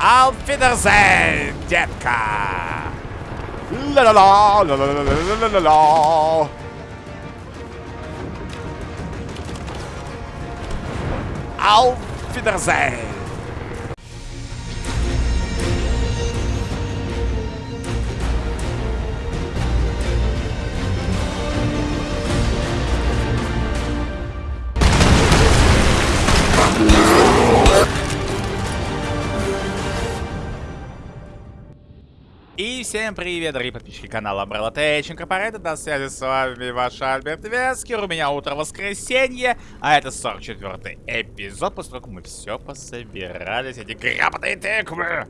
Алфидерзейн, детка! Ла-ла-ла, ла-ла-ла-ла-ла-ла-ла. Алфидерзейн! Всем привет, дорогие подписчики канала Umbrella Tech Incorporated. На связи с вами ваш Альберт Вескер. У меня утро воскресенье, а это 44 эпизод, как мы все пособирались, эти гребаные тыквы.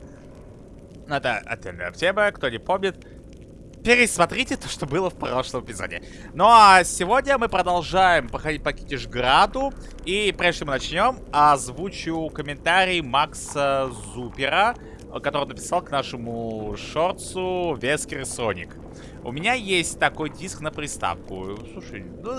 Ну, Это отдельная тема, кто не помнит. Пересмотрите то, что было в прошлом эпизоде. Ну а сегодня мы продолжаем походить по Китишграду. И прежде чем мы начнем, озвучу комментарий Макса Зупера который написал к нашему шорцу Вескер Соник. У меня есть такой диск на приставку. Слушай, ну,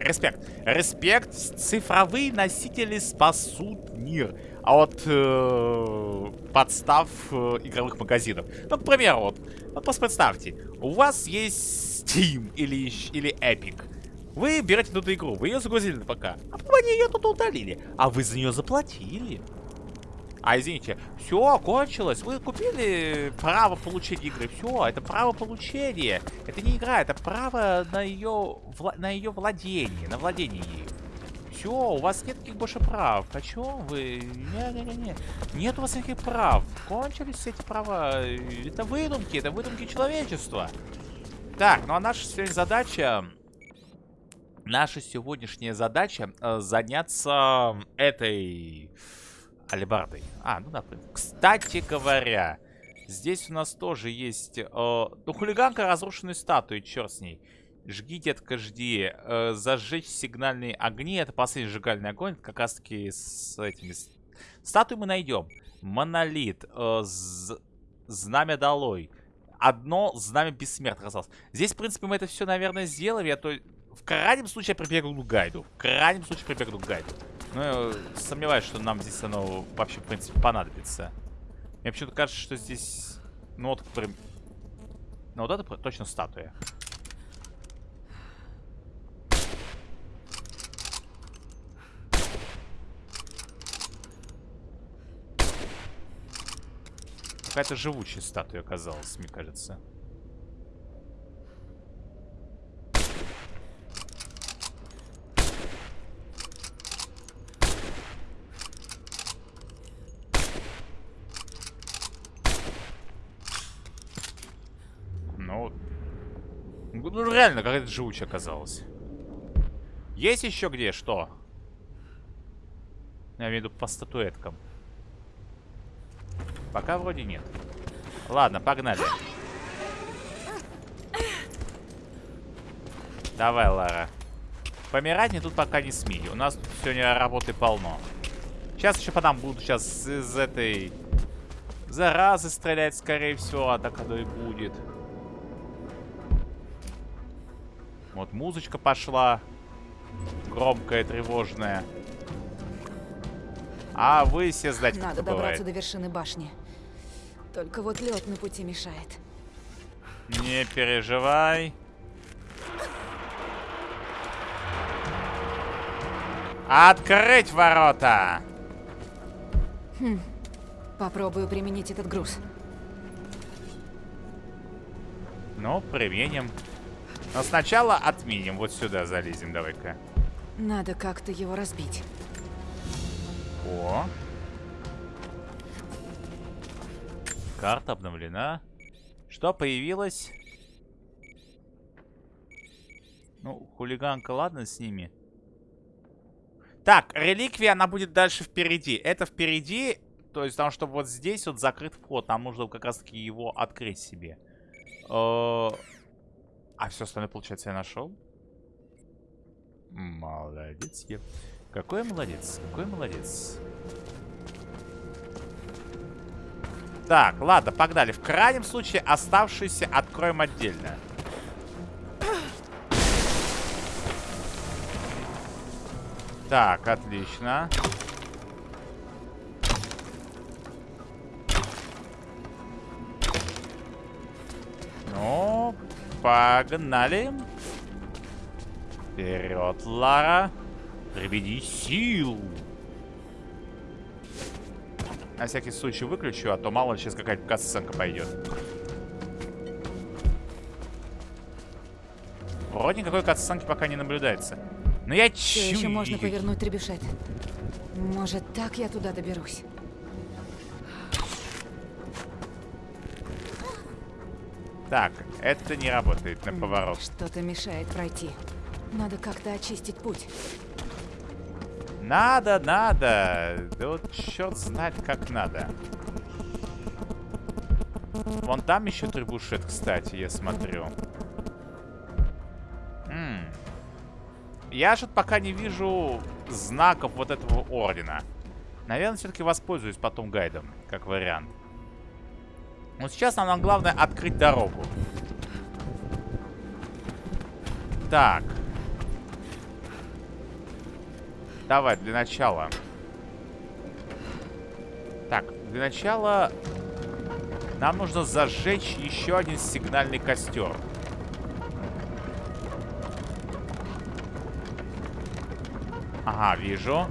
респект. Респект. Цифровые носители спасут мир. А вот э, подстав э, игровых магазинов. Ну, к примеру, вот, вот просто представьте. У вас есть Steam или, или Epic. Вы берете эту игру, вы ее загрузили на ПК, а потом они ее тут удалили. А вы за нее заплатили. А, извините, все, кончилось. Вы купили право получения игры. Все, это право получения. Это не игра, это право на ее, вла на ее владение, на владение ею. Все, у вас нет никаких больше прав. О чем вы? Не-не-не. Нет у вас никаких прав. Кончились все эти права. Это выдумки, это выдумки человечества. Так, ну а наша сегодня задача... Наша сегодняшняя задача э, заняться этой алебардой. А, ну да. Кстати говоря, здесь у нас тоже есть... Э, ну, хулиганка разрушенной статуи, черт с ней. Жги, детка, жди. Э, зажечь сигнальные огни. Это последний сжигальный огонь. Как раз таки с этими... Статуи мы найдем. Монолит. Э, знамя долой. Одно знамя бессмертных осталось. Здесь, в принципе, мы это все, наверное, сделали. А то в крайнем случае я прибегну к гайду. В крайнем случае прибегну к гайду. Я сомневаюсь, что нам здесь оно вообще, в принципе, понадобится. Мне почему-то кажется, что здесь... Ну вот, прям... Ну вот это точно статуя. Какая-то живучая статуя оказалась, мне кажется. Ну, реально, какая-то живучая оказалась. Есть еще где? Что? Я имею в виду по статуэткам. Пока вроде нет. Ладно, погнали. Давай, Лара. Помирать мне тут пока не смей. У нас тут сегодня работы полно. Сейчас еще по нам будут сейчас из этой заразы стрелять, скорее всего. А так оно и будет. Вот музычка пошла. Громкая, тревожная. А вы все знать, Надо добраться до вершины башни. Только вот лед на пути мешает. Не переживай. Открыть ворота! Хм. Попробую применить этот груз. Ну, применим. Но сначала отменим. Вот сюда залезем, давай-ка. Надо как-то его разбить. О. Карта обновлена. Что появилось? Ну, хулиганка, ладно с ними. Так, реликвия, она будет дальше впереди. Это впереди, то есть потому что вот здесь вот закрыт вход. Нам нужно как раз таки его открыть себе. Э -э а все остальное, получается, я нашел? Молодец я. Какой молодец, какой молодец. Так, ладно, погнали. В крайнем случае оставшиеся откроем отдельно. Так, отлично. Ну, погнали. Вперед, Лара. Приведи силу. На всякий случай выключу, а то мало ли сейчас какая-то касценка пойдет. Вроде никакой катсценки пока не наблюдается. Но я чую... еще можно повернуть требюшет. Может, так я туда доберусь. Так, это не работает на М, поворот. Что-то мешает пройти. Надо как-то очистить путь. Надо, надо. Да вот черт знает, как надо. Вон там еще трибушет, кстати, я смотрю. М. Я что-то пока не вижу знаков вот этого ордена. Наверное, все-таки воспользуюсь потом гайдом, как вариант. Но сейчас нам главное открыть дорогу. Так. Давай, для начала. Так, для начала нам нужно зажечь еще один сигнальный костер. Ага, вижу.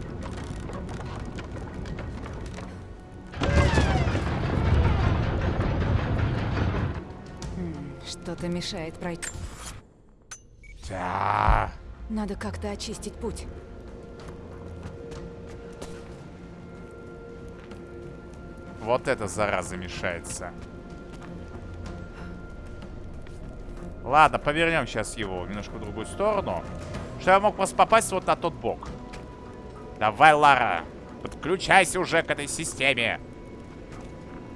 Что-то мешает пройти. Да. Надо как-то очистить путь. Вот это зараза мешается. Ладно, повернем сейчас его немножко в другую сторону. Что я мог просто попасть вот на тот бок. Давай, Лара, подключайся уже к этой системе.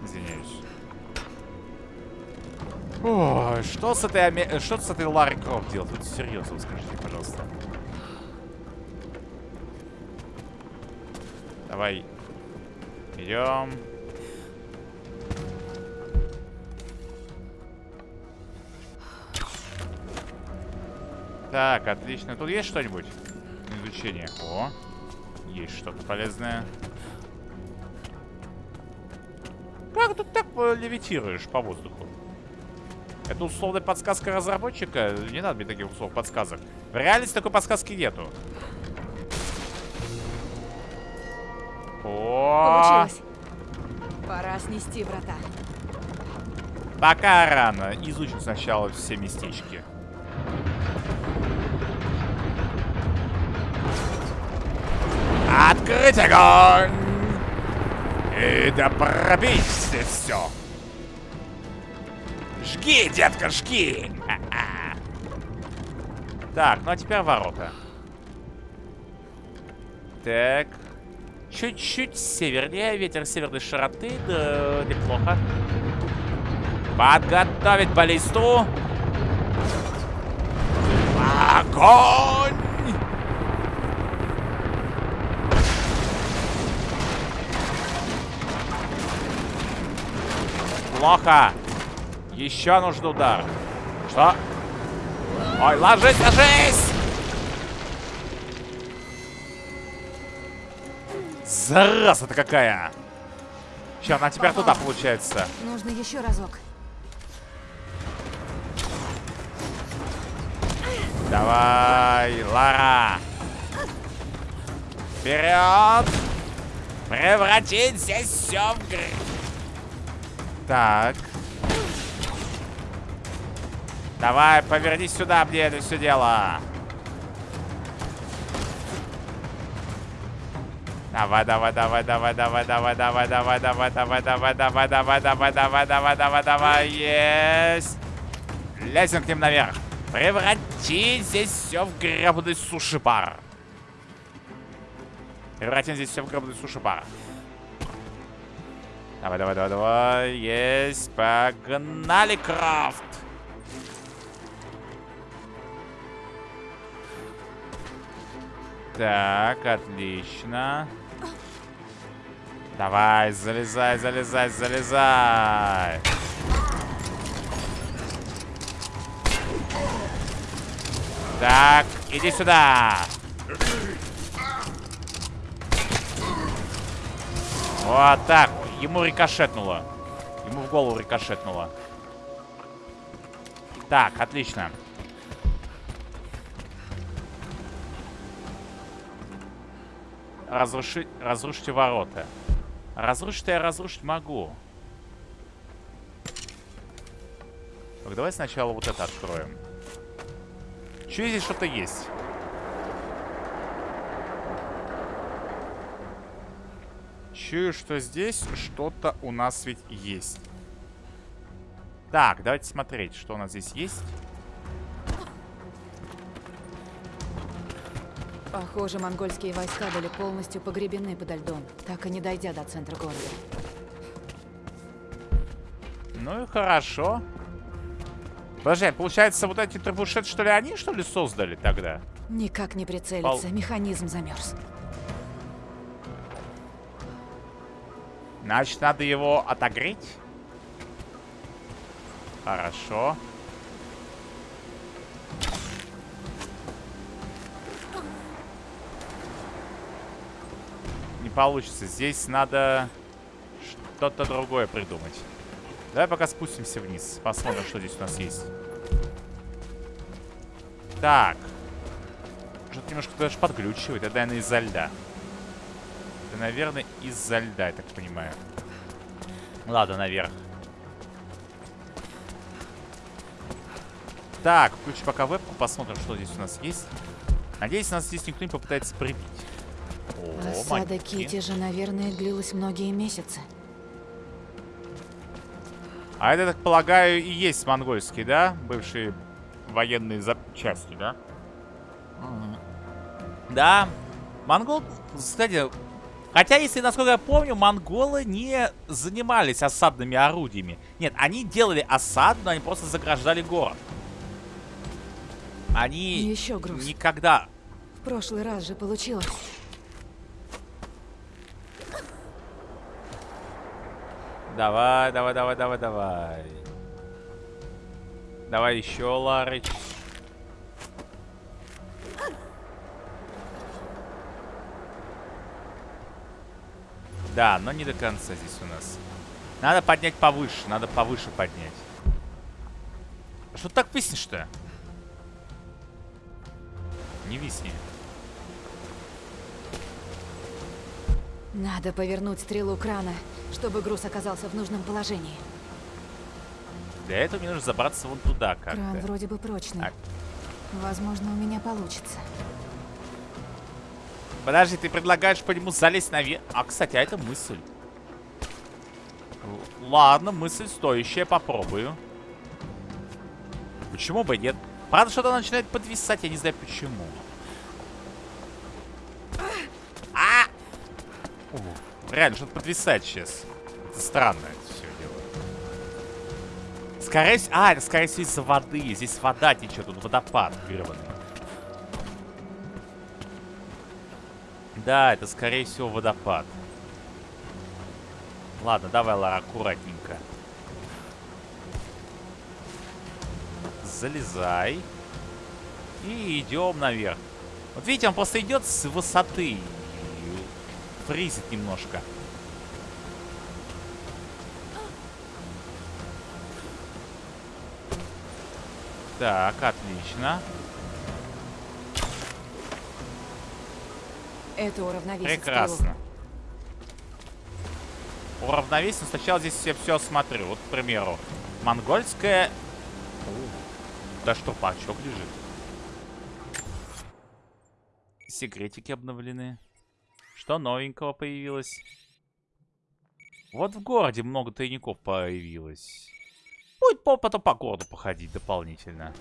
Извиняюсь. Ой, что с этой, Аме- что с этой Ларой Крофт делать? Вот серьезно, скажите, пожалуйста. Давай. Идем. Так, отлично. Тут есть что-нибудь? Изучение. О, есть что-то полезное. Как тут так э, левитируешь по воздуху? Это условная подсказка разработчика? Не надо мне таких условных подсказок. В реальности такой подсказки нету. О, Получилось. Пора снести врата. Пока рано. Изучим сначала все местечки. Открыть огонь! И да пробить все. Жги, детка, жги! Так, ну а теперь ворота. Так. Чуть-чуть севернее, ветер северной широты, да неплохо. Подготовить баллисту. Огонь! Плохо. Еще нужен удар. Что? Ой, ложись, ложись! Зараза-то какая! Че, она теперь туда получается. Нужно еще разок. Давай, Лара. Вперед! Превратить здесь все в гр... Так. Давай, повернись сюда мне это все дело. Давай, давай, давай, давай, давай, давай, давай, давай, давай, давай, давай, давай, давай, давай, давай, давай, давай, давай, есть. Лезем к ним наверх. Превратить здесь все в гребаный суши-бар. Превратим здесь все в гребаный суши-бар. Давай, давай, давай, давай. Есть. Погнали, Крафт. Так, отлично. Давай, залезай, залезай, залезай. Так, иди сюда. Вот так. Ему рикошетнуло. Ему в голову рикошетнуло. Так, отлично. Разруши... Разрушите ворота. Разрушить я разрушить могу. Так, давай сначала вот это откроем. Че здесь что-то есть? Чую, что здесь что-то у нас ведь есть. Так, давайте смотреть, что у нас здесь есть. Похоже, монгольские войска были полностью погребены подо льдом, так и не дойдя до центра города. Ну и хорошо. Подожди, а получается, вот эти требушет, что ли, они, что ли, создали тогда? Никак не прицелиться, Пол- механизм замерз. Значит, надо его отогреть. Хорошо. Не получится. Здесь надо что-то другое придумать. Давай пока спустимся вниз. Посмотрим, что здесь у нас есть. Так. Что-то немножко даже подглючивает. Это, наверное, из-за льда. Это, наверное, из-за льда, я так понимаю. Ладно, наверх. Так, включи пока вебку, посмотрим, что здесь у нас есть. Надеюсь, нас здесь никто не попытается прибить. О, Осада. Кити же, наверное, длилась многие месяцы. А это, так полагаю, и есть монгольские, да? Бывшие военные запчасти, да? Да. Монгол, кстати, хотя, если, насколько я помню, монголы не занимались осадными орудиями. Нет, они делали осаду, но они просто заграждали город. Они Еще груз. никогда... В прошлый раз же получилось. Давай, давай, давай, давай, давай. Давай еще, Ларыч. Да, но не до конца здесь у нас. Надо поднять повыше, надо повыше поднять. А Что так виснешь-то? Не висни. Надо повернуть стрелу крана, чтобы груз оказался в нужном положении. Для этого мне нужно забраться вон туда Кран как-то. вроде бы прочный. А- Возможно, у меня получится. Подожди, ты предлагаешь по нему залезть наверх? А, кстати, а это мысль. Ладно, мысль стоящая, попробую. Почему бы нет? Правда, что-то начинает подвисать, я не знаю почему. А! Ух, реально, что-то подвисает сейчас. Это странно все дело. Скорее всего... А, это скорее всего из-за воды. Здесь вода течет, тут водопад гребаный. Да, это скорее всего водопад. Ладно, давай, Лара, аккуратненько. Залезай. И идем наверх. Вот видите, он просто идет с высоты. Фризит немножко. Так, отлично. Это уравновесит Прекрасно. Уравновесим. Сначала здесь я все осмотрю. Вот, к примеру, монгольская... О, Да что, пачок лежит. Секретики обновлены. Что новенького появилось? Вот в городе много тайников появилось. Будет по- потом по городу походить дополнительно.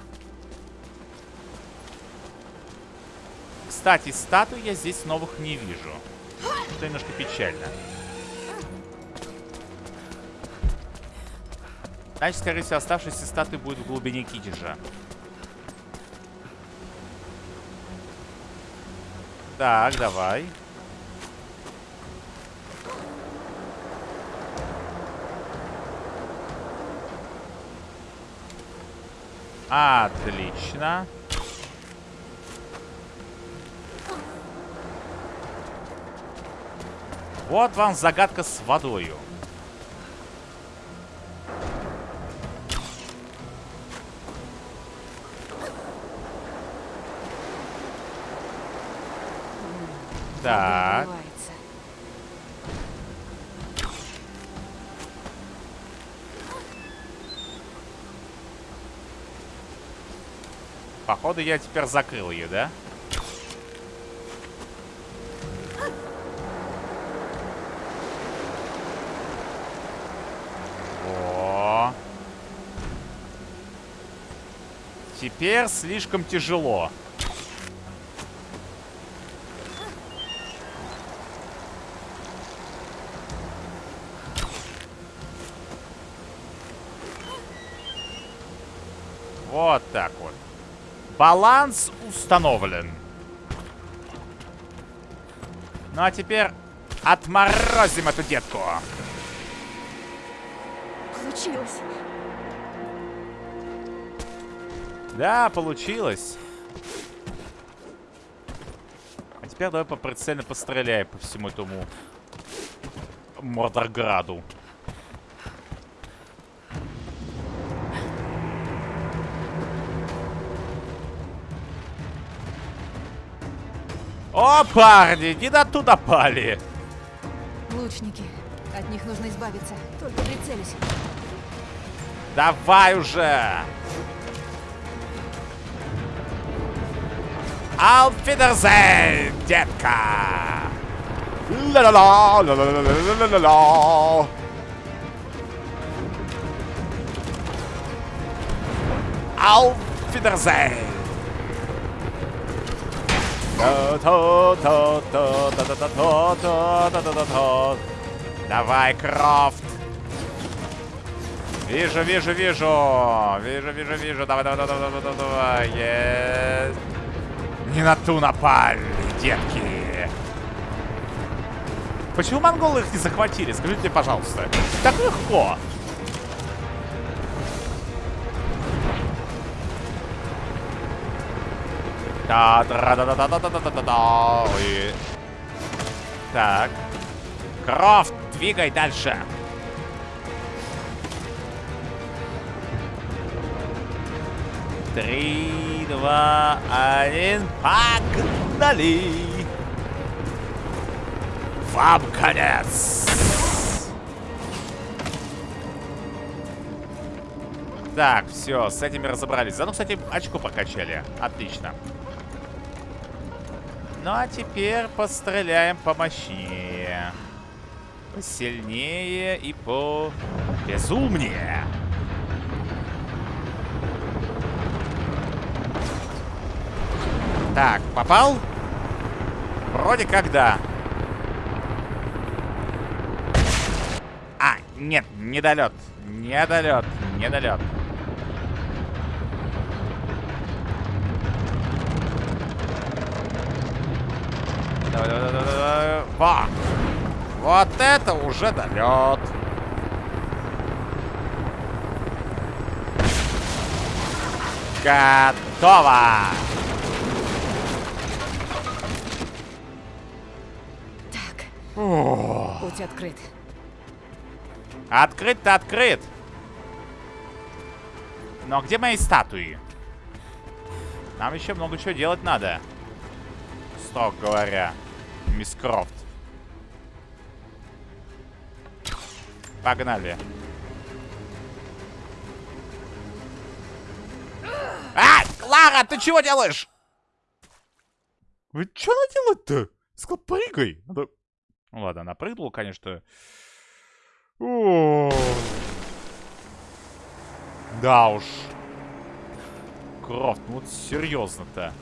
Кстати, статуй я здесь новых не вижу. Что немножко печально. Значит, скорее всего, оставшиеся статуи будут в глубине Китежа. Так, давай. Отлично. Вот вам загадка с водою. Так. Походу, я теперь закрыл ее, да? Во. Теперь слишком тяжело. Баланс установлен. Ну а теперь отморозим эту детку. Получилось. Да, получилось. А теперь давай поприцельно постреляй по всему этому Мордорграду. О, парни, не на туда пали. Лучники. От них нужно избавиться. Только прицелись. Давай уже! Алфидерзейн, детка! Ла-ла-ла, ла-ла-ла-ла-ла-ла-ла. Алфидерзейн! Давай, Крофт! Вижу, вижу, вижу! Вижу, вижу, вижу! Давай, давай, давай, давай, давай, давай! Есть! Не на ту напали, детки! Почему монголы их не захватили? Скажите мне, пожалуйста. Так легко! Та да да да да да да да да да Так. Крофт, двигай дальше. Три, два, один, погнали! Вам конец! Так, все, с этими разобрались. Заодно, кстати, очко прокачали. Отлично. Ну, а теперь постреляем помощнее. Посильнее и по безумнее. Так, попал? Вроде как да. А, нет, недолет. Недолет, недолет. Давай, давай, давай, давай. Во! Вот это уже долет. Готово! Так, О, путь открыт. Открыт-то открыт. Но где мои статуи? Нам еще много чего делать надо. Строго говоря. Мисс Крофт. Погнали. А! Клара, ты чего делаешь? Вы что она делает-то? Сказал, прыгай. Надо... Ну ладно, она прыгнула, конечно. О. Да уж. Крофт, ну вот серьезно-то.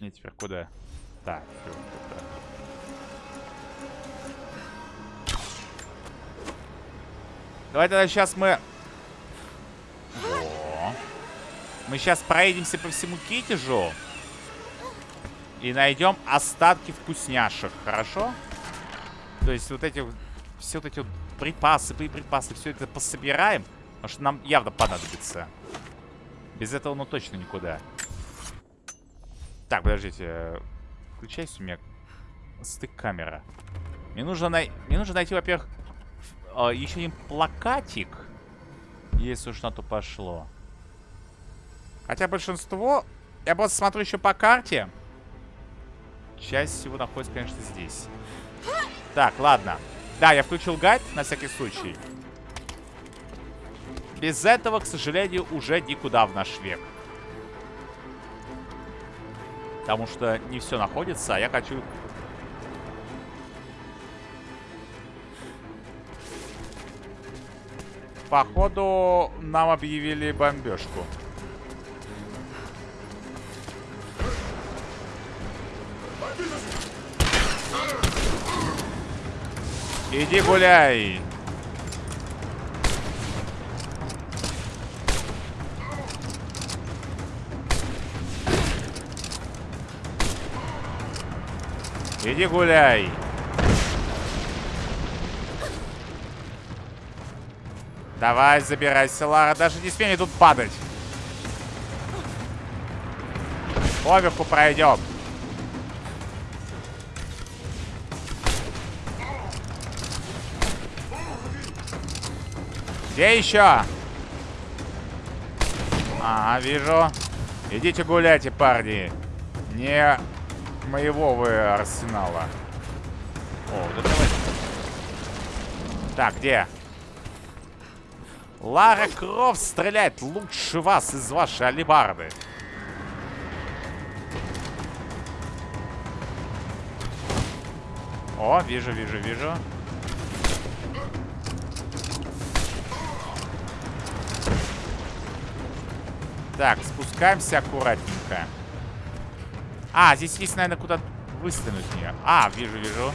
Не, теперь куда? Так. Давай тогда сейчас мы... Во. Мы сейчас проедемся по всему Китежу. И найдем остатки вкусняшек, хорошо? То есть вот эти все вот эти вот припасы, припасы, все это пособираем. Потому что нам явно понадобится. Без этого ну точно никуда. Так, подождите. Включайся у меня стык камера. Мне нужно, най... Мне нужно найти, во-первых, э, еще один плакатик. Если уж на то пошло. Хотя большинство... Я просто смотрю еще по карте. Часть всего находится, конечно, здесь. Так, ладно. Да, я включил гайд на всякий случай. Без этого, к сожалению, уже никуда в наш век. Потому что не все находится, а я хочу... Походу, нам объявили бомбежку. Иди гуляй. Иди гуляй. Давай, забирайся, Лара. Даже не смей тут падать. Поверху пройдем. Где еще? А, вижу. Идите гуляйте, парни. Не моего вы арсенала. О, да давай. Так, где? Лара Крофт стреляет лучше вас из вашей алибарды. О, вижу, вижу, вижу. Так, спускаемся аккуратненько. А, здесь есть, наверное, куда выстрелить нее. А, вижу, вижу.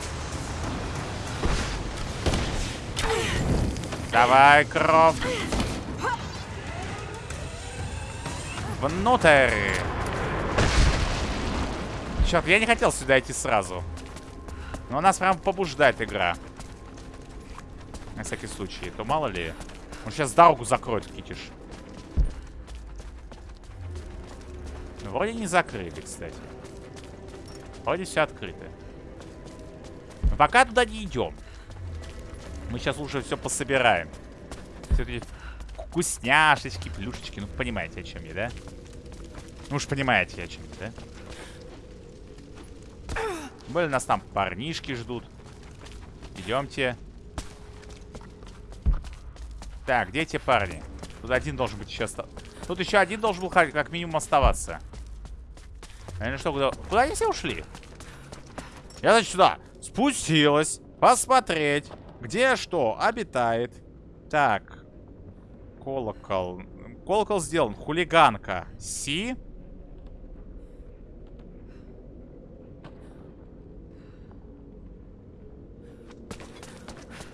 Давай, Кров. Внутрь. Черт, я не хотел сюда идти сразу. Но нас прям побуждает игра. На всякий случай. То мало ли. Он сейчас дорогу закроет, Китиш. Вроде не закрыли, кстати. Вроде все открыто. Пока туда не идем. Мы сейчас лучше все пособираем. Все эти вкусняшечки, плюшечки. Ну, понимаете, о чем я, да? Ну уж понимаете, о чем я, да? Были нас там парнишки ждут. Идемте. Так, где эти парни? Тут один должен быть сейчас... Тут еще один должен был как минимум оставаться. Они что, куда? Куда они все ушли? Я, значит, сюда спустилась. Посмотреть, где что обитает. Так. Колокол. Колокол сделан. Хулиганка. Си.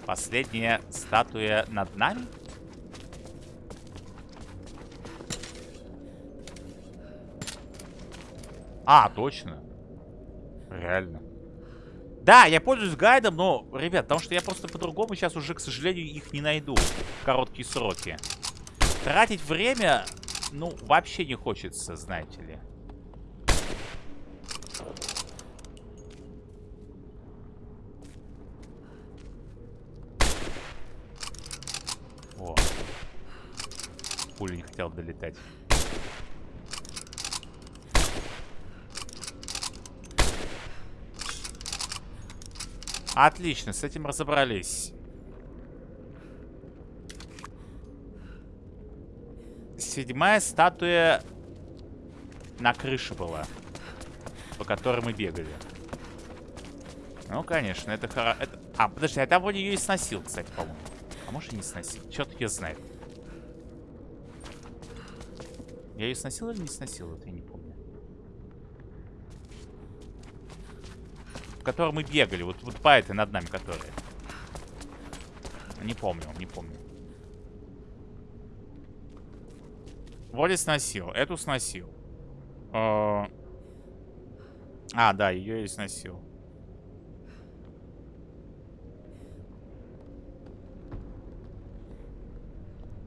Последняя статуя над нами? А, точно. Реально. Да, я пользуюсь гайдом, но, ребят, потому что я просто по-другому сейчас уже, к сожалению, их не найду в короткие сроки. Тратить время, ну, вообще не хочется, знаете ли. О. Пуля не хотел долетать. Отлично, с этим разобрались. Седьмая статуя на крыше была, по которой мы бегали. Ну, конечно, это хоро... Это... А, подожди, я там вроде ее и сносил, кстати, по-моему. А может и не сносил. Черт ее знает. Я ее сносил или не сносил? Это я не помню. Котором мы бегали. Вот, вот по этой над нами, которая. Не помню, не помню. Вроде сносил. Эту сносил. А, а да, ее и сносил.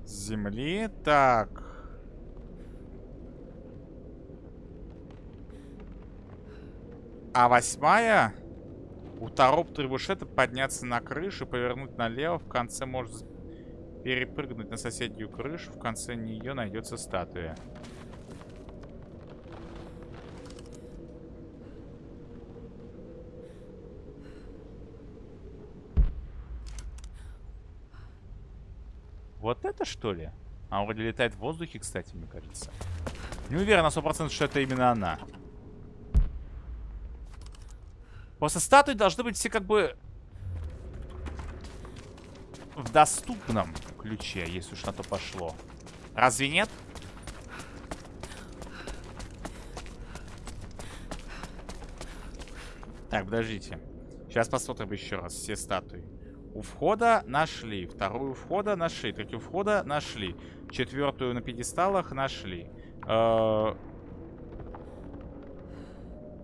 Земли. Так. А восьмая? У Тароп Трибушета подняться на крышу, повернуть налево. В конце может перепрыгнуть на соседнюю крышу. В конце нее найдется статуя. Вот это что ли? Она вроде летает в воздухе, кстати, мне кажется. Не уверен на 100% что это именно она. Просто статуи должны быть все как бы в доступном ключе, если уж на то пошло. Разве нет? Так, подождите. Сейчас посмотрим еще раз все статуи. У входа нашли. Вторую входа нашли. Третью входа нашли. Четвертую на пьедесталах нашли. Э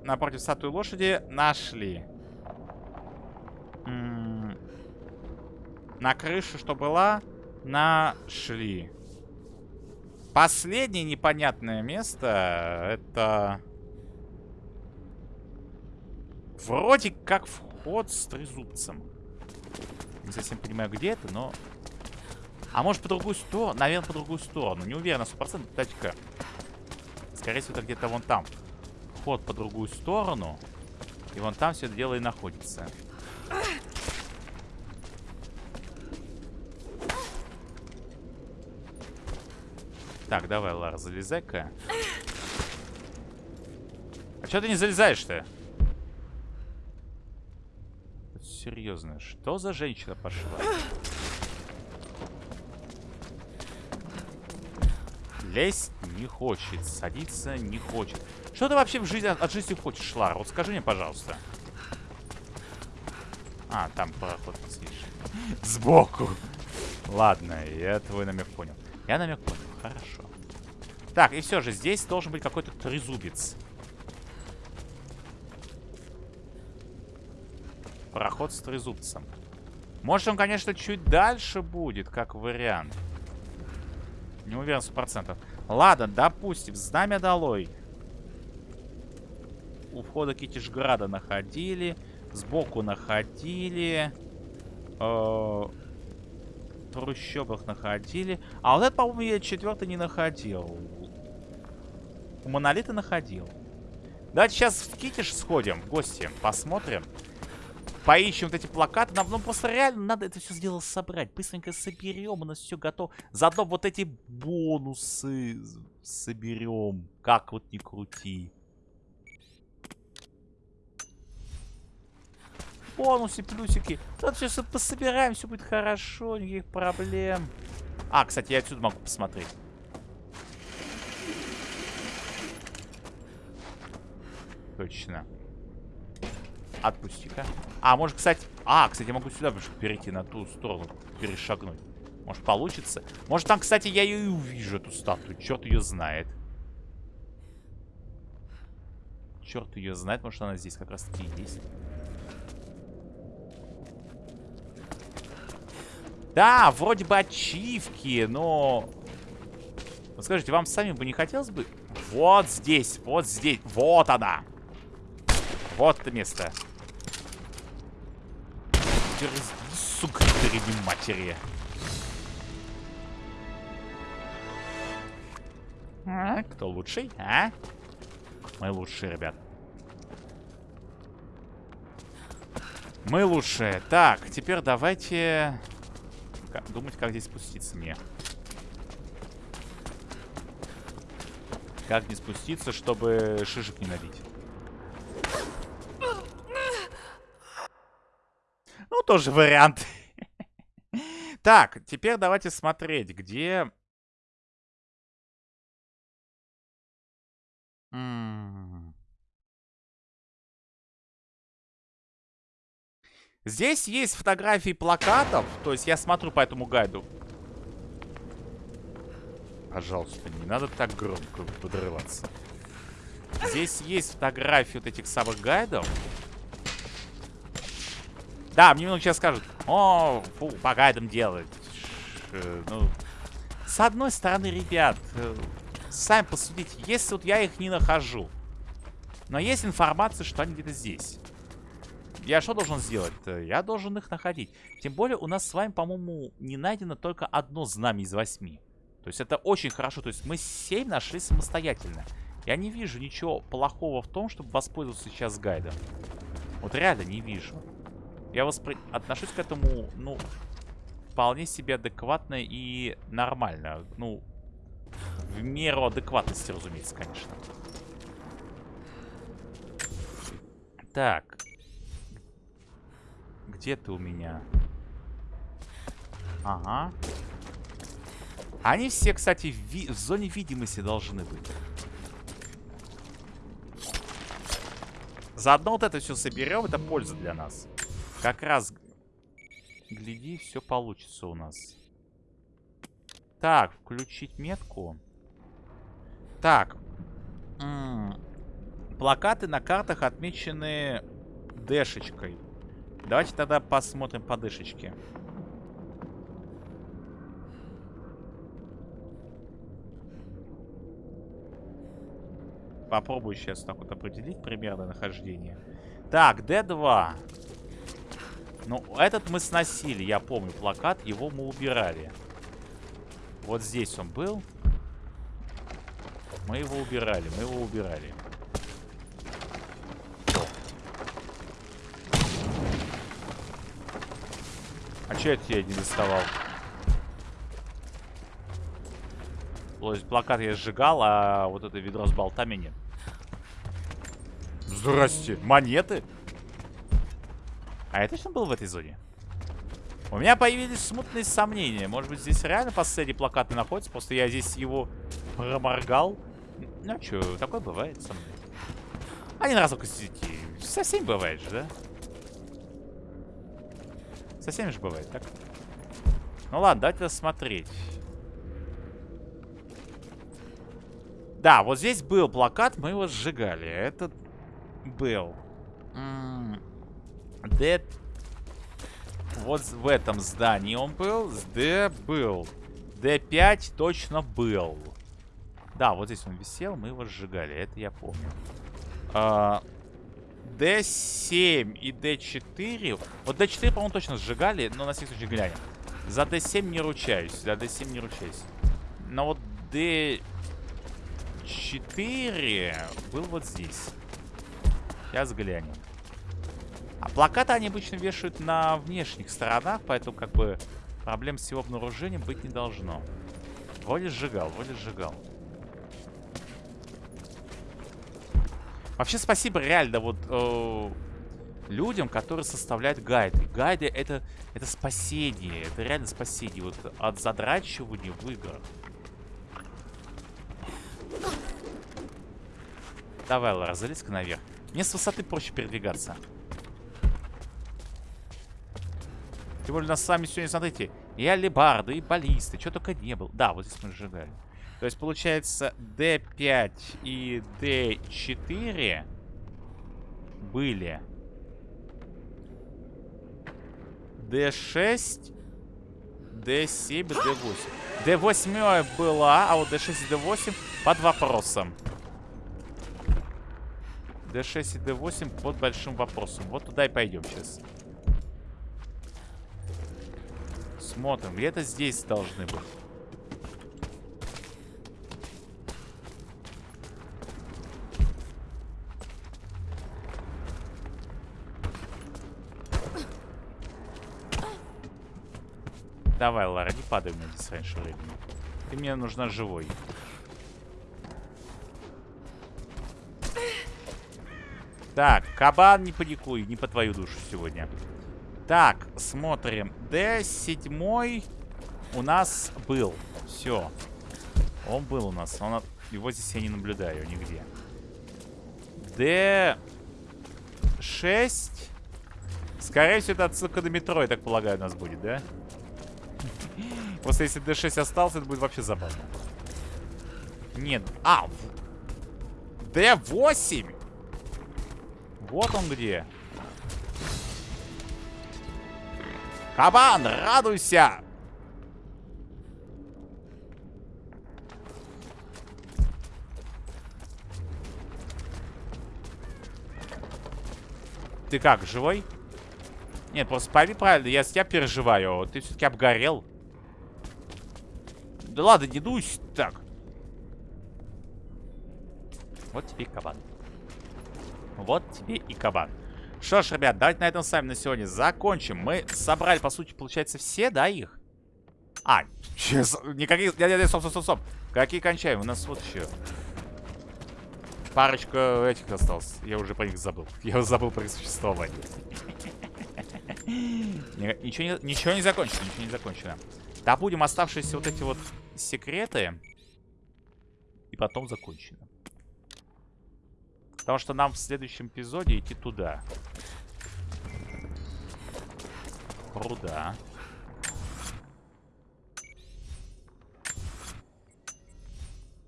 напротив статуи лошади нашли. М -м на крыше, что была, нашли. Последнее непонятное место это... Вроде как вход с трезубцем. Не совсем понимаю, где это, но... А может по другую сторону? Наверное, по другую сторону. Не уверен на 100%. Дайте-ка. Скорее всего, это где-то вон там. Вход по другую сторону. И вон там все это дело и находится. Так, давай, Лара, залезай-ка. А что ты не залезаешь-то? Серьезно, что за женщина пошла? Лезть не хочет, садиться не хочет. Что ты вообще в жизни, от жизни хочешь, Лара? Вот скажи мне, пожалуйста. А, там проход слишком. Сбоку. Ладно, я твой намек понял. Я намек понял. Хорошо. Так, и все же, здесь должен быть какой-то трезубец. Проход с трезубцем. Может, он, конечно, чуть дальше будет, как вариант. Не уверен, сто процентов. Ладно, допустим, знамя долой. У входа Китишграда находили. Сбоку находили. Э трущобах находили. А вот это, по-моему, я четвертый не находил. У Монолита находил. Давайте сейчас в Китиш сходим в гости, посмотрим. Поищем вот эти плакаты. Нам ну, просто реально надо это все сделать собрать. Быстренько соберем, у нас все готово. Заодно вот эти бонусы соберем. Как вот не крути. Бонусы, плюсики. Тут все пособираем, все будет хорошо, никаких проблем. А, кстати, я отсюда могу посмотреть. Точно. Отпусти-ка. А, может, кстати... А, кстати, я могу сюда перейти, на ту сторону, перешагнуть. Может, получится? Может, там, кстати, я ее и увижу, эту статую. Черт ее знает. Черт ее знает, может, она здесь как раз-таки есть. Да, вроде бы ачивки, но... Вот скажите, вам сами бы не хотелось бы... Вот здесь, вот здесь, вот она. Вот это место. Сука, передней матери. А, кто лучший, а? Мы лучшие, ребят. Мы лучшие. Так, теперь давайте думать, как здесь спуститься мне. Как не спуститься, чтобы шишек не набить. Ну, тоже вариант. Так, теперь давайте смотреть, где... Здесь есть фотографии плакатов. То есть я смотрю по этому гайду. Пожалуйста, не надо так громко подрываться. Здесь есть фотографии вот этих самых гайдов. Да, мне много сейчас скажут. О, фу, по гайдам делать. Ну, с одной стороны, ребят, э, сами посудите. Если вот я их не нахожу, но есть информация, что они где-то здесь. Я что должен сделать? -то? Я должен их находить. Тем более у нас с вами, по-моему, не найдено только одно знамя из восьми. То есть это очень хорошо. То есть мы семь нашли самостоятельно. Я не вижу ничего плохого в том, чтобы воспользоваться сейчас гайдом. Вот реально не вижу. Я воспри... отношусь к этому, ну, вполне себе адекватно и нормально. Ну, в меру адекватности, разумеется, конечно. Так. Где ты у меня? Ага. Они все, кстати, в, в зоне видимости должны быть. Заодно вот это все соберем, это польза для нас. Как раз, гляди, все получится у нас. Так, включить метку. Так. М -м Плакаты на картах отмечены дэшечкой. Давайте тогда посмотрим по дэшечке. Попробую сейчас так вот определить примерное нахождение. Так, D2. Ну, этот мы сносили, я помню, плакат. Его мы убирали. Вот здесь он был. Мы его убирали, мы его убирали. Это я не доставал? То есть плакат я сжигал, а вот это ведро с болтами нет. Здрасте. Монеты? А это что был в этой зоне? У меня появились смутные сомнения. Может быть, здесь реально последний плакат не находится? Просто я здесь его проморгал. Ну, что, такое бывает со мной. Один раз только сети. Совсем бывает же, да? Совсем же бывает, так? Ну ладно, давайте рассмотреть. Да, вот здесь был плакат, мы его сжигали. Это был. Д... Вот в этом здании он был. Д был. Д5 точно был. Да, вот здесь он висел, мы его сжигали. Это я помню. А, D7 и D4. Вот D4, по-моему, точно сжигали, но на всякий случай глянем. За D7 не ручаюсь. За D7 не ручаюсь. Но вот D4 был вот здесь. Сейчас глянем. А плакаты они обычно вешают на внешних сторонах, поэтому как бы проблем с его обнаружением быть не должно. Вроде сжигал, вроде сжигал. Вообще спасибо реально вот э, людям, которые составляют гайды. Гайды это, это спасение, это реально спасение вот от задрачивания в играх. Давай, Лара, залезь-ка наверх. Мне с высоты проще передвигаться. Тем более, нас с вами сегодня, смотрите, и алибарды, и баллисты, что только не было. Да, вот здесь мы сжигали. То есть, получается, D5 и D4 были. D6, D7, D8. D8 была, а вот D6 и D8 под вопросом. D6 и D8 под большим вопросом. Вот туда и пойдем сейчас. Смотрим. Где-то здесь должны быть. Давай, Лара, не падай меня здесь раньше времени. Ты мне нужна живой. Так, кабан, не паникуй, не по твою душу сегодня. Так, смотрим. D7 у нас был. Все. Он был у нас. Он, его здесь я не наблюдаю нигде. D6. Скорее всего, это отсылка на метро, я так полагаю, у нас будет, да? Просто если D6 остался, это будет вообще забавно. Нет. А! D8! Вот он где. Кабан, радуйся! Ты как, живой? Нет, просто пойми правильно, я с тебя переживаю. Ты все-таки обгорел. Да ладно, не дуйся так. Вот тебе кабан. Вот тебе и кабан. Что ж, ребят, давайте на этом с вами на сегодня закончим. Мы собрали, по сути, получается, все, да, их? А, сейчас, никаких... Нет, нет, нет, стоп, стоп, стоп, стоп. Какие кончаем? У нас вот еще. Парочка этих осталось. Я уже про них забыл. Я забыл про их существование. Ничего не, ничего не закончено, ничего не закончено. Да будем оставшиеся вот эти вот секреты. И потом закончено. Потому что нам в следующем эпизоде идти туда. Руда.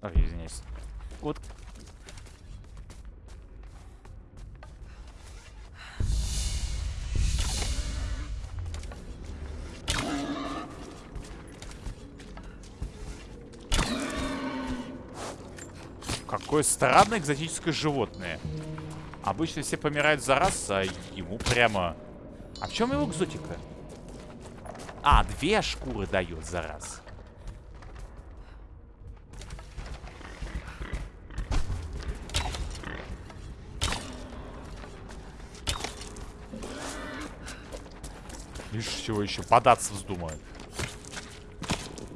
Ой, извиняюсь. Вот Какое странное экзотическое животное. Обычно все помирают за раз, а ему прямо... А в чем его экзотика? А, две шкуры дает за раз. Видишь, всего еще податься вздумает.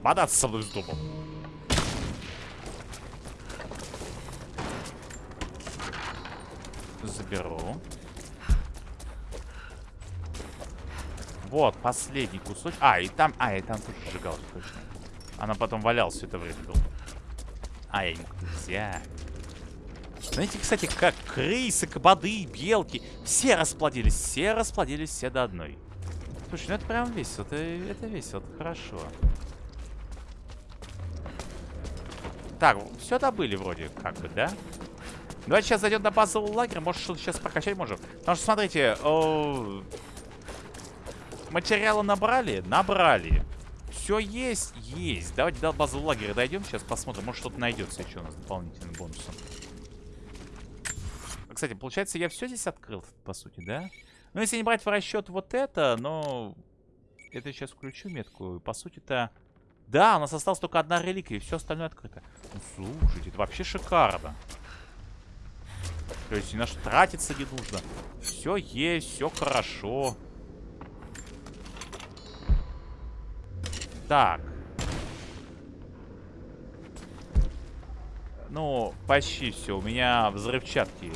Податься со мной вздумал. Заберу. Вот, последний кусочек. А, и там... А, и там тоже сжигалка, точно. Она потом валялась все это время. А, я не мог взять. Знаете, кстати, как крысы, кабады, белки. Все расплодились, все расплодились, все до одной. Слушай, ну это прям весело, это, это весело, это хорошо. Так, все добыли вроде, как бы, да? Давайте сейчас зайдем на базовый лагерь. Может, что-то сейчас прокачать можем. Потому что, смотрите, о... набрали? Набрали. Все есть? Есть. Давайте до базового лагеря дойдем. Сейчас посмотрим. Может, что-то найдется еще у нас дополнительным бонусом. Кстати, получается, я все здесь открыл, по сути, да? Ну, если не брать в расчет вот это, но... Это сейчас включу метку. По сути-то... Да, у нас осталась только одна реликвия, и все остальное открыто. Слушайте, это вообще шикарно. То есть ни на что тратиться не нужно. Все есть, все хорошо. Так. Ну, почти все. У меня взрывчатки.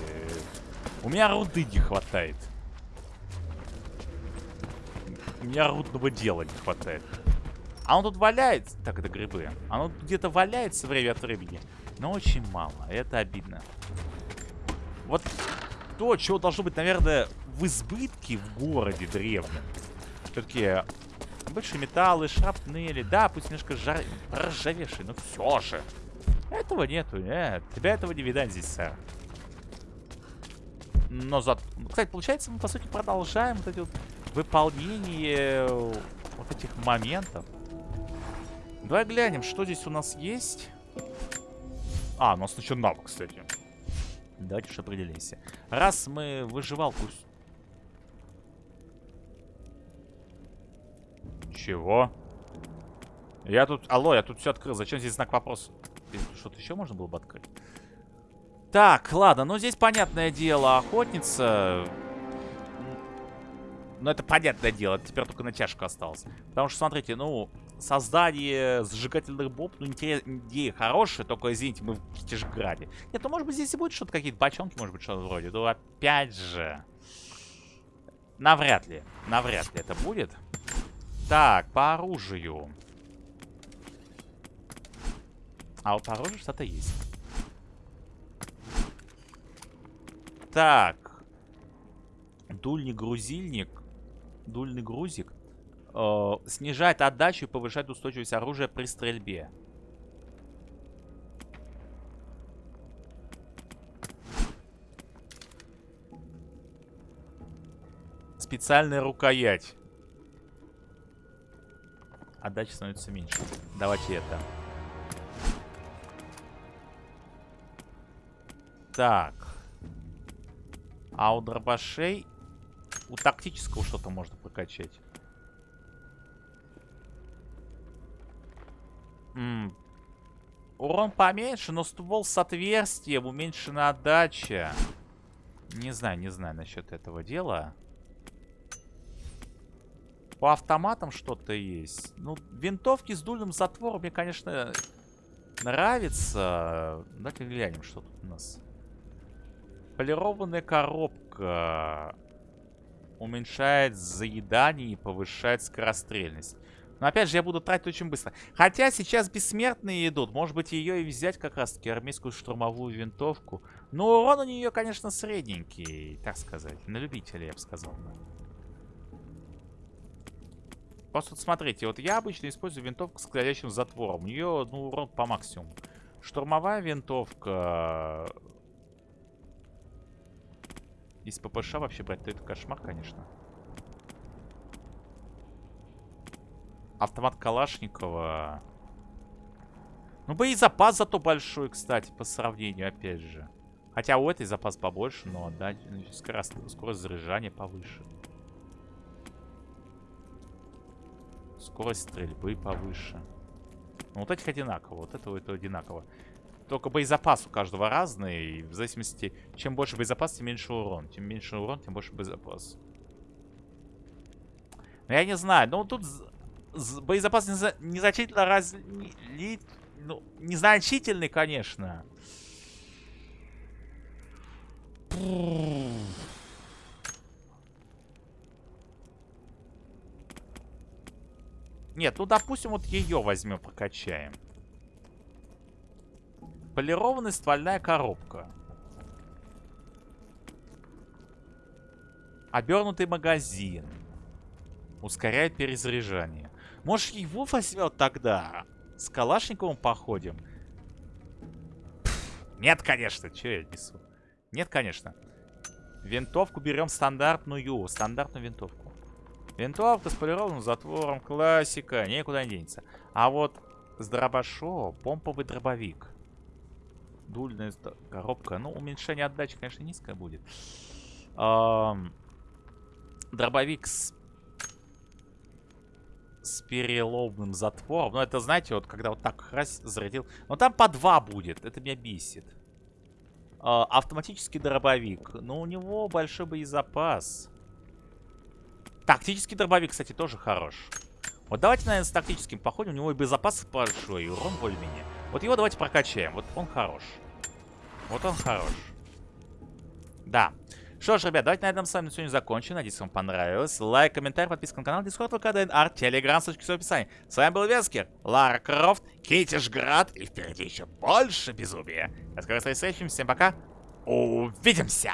У меня руды не хватает. У меня рудного дела не хватает. А он тут валяется. Так, это грибы. Оно где-то валяется время от времени. Но очень мало. Это обидно. Вот то, чего должно быть, наверное, в избытке в городе древнем. Все-таки большие металлы, шрапнели. Да, пусть немножко жар... проржавевшие, но все же. Этого нету, нет. Тебя этого не видать здесь, сэр. Но за... Кстати, получается, мы, по сути, продолжаем вот эти вот выполнение вот этих моментов. Давай глянем, что здесь у нас есть. А, у нас еще навык, кстати. Давайте уж определимся. Раз мы выживалку... Чего? Я тут... Алло, я тут все открыл. Зачем здесь знак вопроса? Что-то еще можно было бы открыть? Так, ладно. Ну, здесь понятное дело. Охотница... Ну, это понятное дело. Теперь только натяжка осталась. Потому что, смотрите, ну создание зажигательных бомб, ну, идея хорошая, только, извините, мы в Китежграде. Нет, ну, может быть, здесь и будет что-то, какие-то бочонки, может быть, что-то вроде. Ну, опять же... Навряд ли. Навряд ли это будет. Так, по оружию. А вот по оружию что-то есть. Так. Дульный грузильник. Дульный грузик. Э, снижает отдачу и повышает устойчивость оружия при стрельбе. Специальная рукоять. Отдача становится меньше. Давайте это. Так. А у дробашей... У тактического что-то можно прокачать. М Урон поменьше, но ствол с отверстием, уменьшена отдача. Не знаю, не знаю насчет этого дела. По автоматам что-то есть. Ну, винтовки с дульным затвором мне, конечно, нравится. Давайте глянем, что тут у нас. Полированная коробка уменьшает заедание и повышает скорострельность. Но опять же, я буду тратить очень быстро. Хотя сейчас бессмертные идут. Может быть, ее и взять как раз-таки армейскую штурмовую винтовку. Но урон у нее, конечно, средненький, так сказать. На любителя, я бы сказал. Просто вот смотрите, вот я обычно использую винтовку с кладящим затвором. У нее, ну, урон по максимуму. Штурмовая винтовка... Из ППШ вообще брать, то это кошмар, конечно. Автомат Калашникова. Ну, боезапас зато большой, кстати, по сравнению, опять же. Хотя у этой запас побольше, но, да, скорость, скорость заряжания повыше. Скорость стрельбы повыше. Ну, вот этих одинаково, вот этого это одинаково. Только боезапас у каждого разный. И в зависимости, чем больше боезапас, тем меньше урон. Тем меньше урон, тем больше боезапас. Ну, я не знаю. Ну, тут боезапас незначительно раз... Не, ну, незначительный, конечно. Нет, ну, допустим, вот ее возьмем, прокачаем. Полированная ствольная коробка. Обернутый магазин. Ускоряет перезаряжание. Может, его возьмем тогда? С Калашниковым походим? нет, конечно. Че я несу? Нет, конечно. Винтовку берем стандартную. Стандартную винтовку. Винтовка с полированным затвором. Классика. Никуда не денется. А вот с дробашо помповый дробовик. Дульная коробка. Ну, уменьшение отдачи, конечно, низкое будет. Эм, дробовик с с переломным затвором. Ну, это, знаете, вот когда вот так раз зарядил. Но там по два будет. Это меня бесит. А, автоматический дробовик. Но у него большой боезапас. Тактический дробовик, кстати, тоже хорош. Вот давайте, наверное, с тактическим походим. У него и боезапас большой, и урон более-менее. Вот его давайте прокачаем. Вот он хорош. Вот он хорош. Да. Что ж, ребят, давайте на этом с вами сегодня закончим. Надеюсь, вам понравилось. Лайк, комментарий, подписка на канал, дискорд, ВК, ДНР, телеграм, ссылочки в описании. С вами был Вескер, Лара Крофт, Китишград и впереди еще больше безумия. До скорой встречи, всем пока. Увидимся!